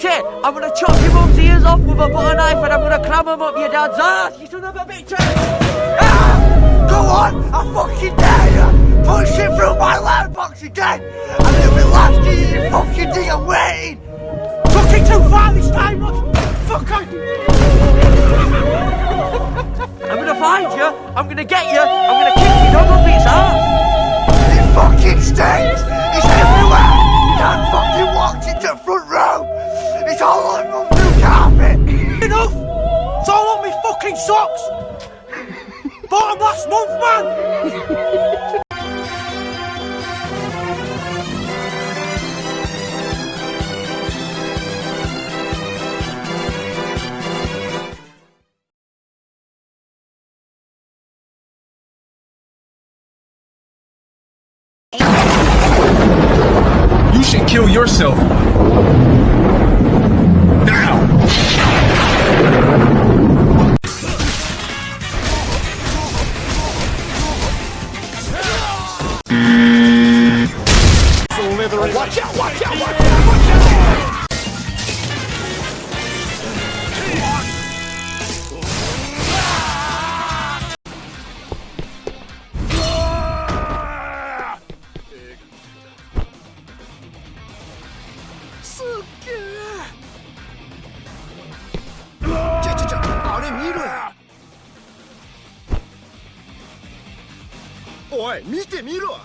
Fucked it! I'm gonna chop your mum's ears off with a butter knife and I'm gonna cram them up your dad's ass! You son of a bitch! Ah, go on! I fucking dare you! Put shit through my letterbox again! And it'll be last year, you fucking think I'm waiting! Took it too far this time, look. Fuck on. I'm gonna find you, I'm gonna get you, I'm gonna kick your dog up its ass! It fucking stinks! It's everywhere! Dan fucking walked into front socks. Bought 'em last month, man. You should kill yourself. Watch out, watch out, watch out, watch out! Oi, 見てみろ